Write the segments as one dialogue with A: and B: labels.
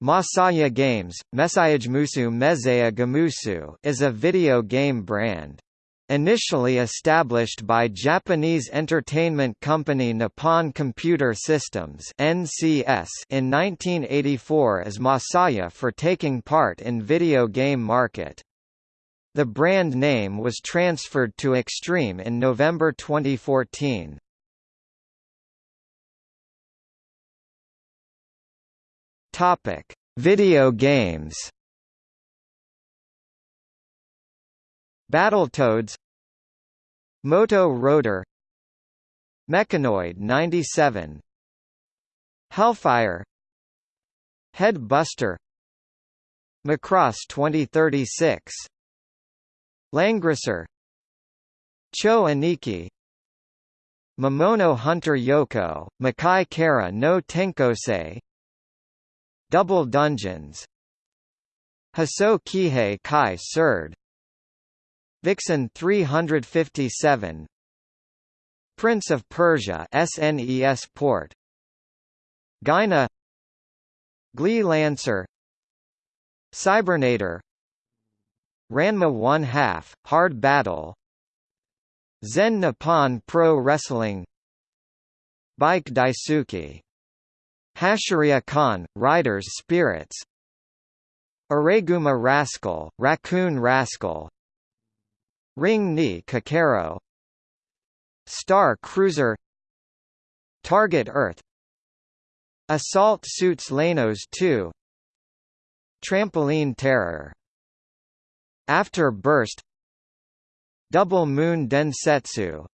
A: Masaya Games, Mesayajmusu Mezaya Gamusu is a video game brand. Initially established by Japanese entertainment company Nippon Computer Systems (NCS) in 1984 as Masaya for taking part in video game market. The brand name was transferred to Extreme in November 2014. Topic: Video games. Battletoads Moto Roader Mechanoid 97 Hellfire Headbuster Macross 2036 Langrisser Cho Aniki Mamono Hunter Yoko, Makai Kara no Tenkosei Double Dungeons. Haso Kihei Kai Surd Vixen 357 Prince of Persia SNES port. Gyna Glee Lancer. Cybernator. Ranma 1 half, Hard Battle. Zen Nippon Pro Wrestling. Bike Daisuki Hashiriya Kon, Riders Spirits. Araiguma Rascal, Raccoon Rascal. Ring ni Kakero Star Cruiser. Target Earth. Assault Suits Leynos 2 Trampoline Terror. After Burst Double Moon Densetsu.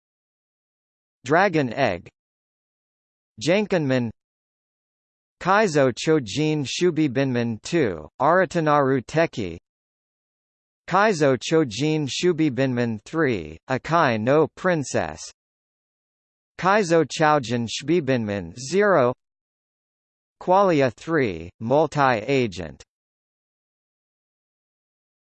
A: Dragon Egg. Jankenman Kaizo Chojin Shubibinman 2, Aratanaru Teki. Kaizo Chojin Shubibinman 3, Akai no Princess. Kaizo Choujin Shubibinman 0 Qualia 3, Multi-Agent